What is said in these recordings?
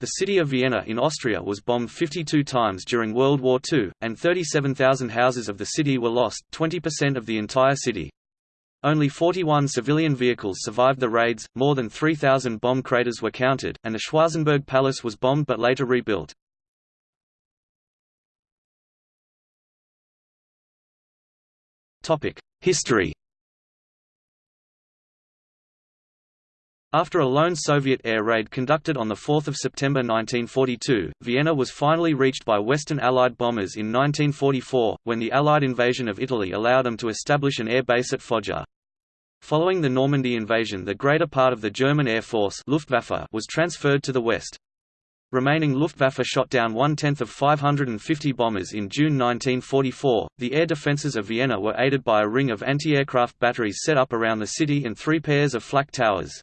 The city of Vienna in Austria was bombed 52 times during World War II, and 37,000 houses of the city were lost 20% of the entire city. Only 41 civilian vehicles survived the raids, more than 3,000 bomb craters were counted, and the Schwarzenberg Palace was bombed but later rebuilt. History After a lone Soviet air raid conducted on 4 September 1942, Vienna was finally reached by Western Allied bombers in 1944, when the Allied invasion of Italy allowed them to establish an air base at Foggia. Following the Normandy invasion the greater part of the German Air Force Luftwaffe was transferred to the west. Remaining Luftwaffe shot down one-tenth of 550 bombers in June 1944. The air defences of Vienna were aided by a ring of anti-aircraft batteries set up around the city and three pairs of flak towers.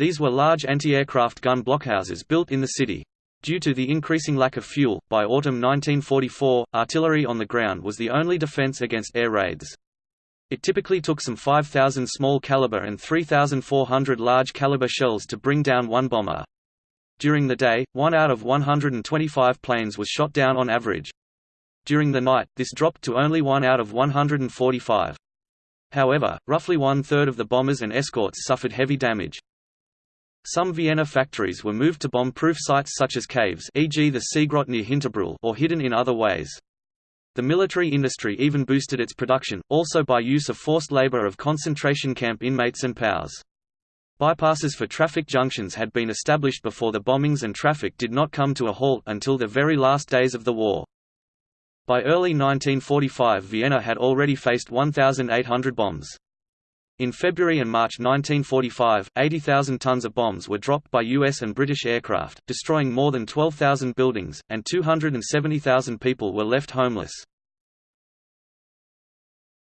These were large anti-aircraft gun blockhouses built in the city. Due to the increasing lack of fuel, by autumn 1944, artillery on the ground was the only defense against air raids. It typically took some 5,000 small caliber and 3,400 large caliber shells to bring down one bomber. During the day, one out of 125 planes was shot down on average. During the night, this dropped to only one out of 145. However, roughly one-third of the bombers and escorts suffered heavy damage. Some Vienna factories were moved to bomb-proof sites such as caves e.g. the Seegrotte near Hinterbrühl or hidden in other ways. The military industry even boosted its production, also by use of forced labor of concentration camp inmates and POWs. Bypasses for traffic junctions had been established before the bombings and traffic did not come to a halt until the very last days of the war. By early 1945 Vienna had already faced 1,800 bombs. In February and March 1945, 80,000 tons of bombs were dropped by US and British aircraft, destroying more than 12,000 buildings, and 270,000 people were left homeless.